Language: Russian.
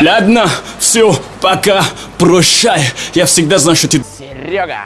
Ладно, все, пока, прощай. Я всегда знаю, что ты... Серега.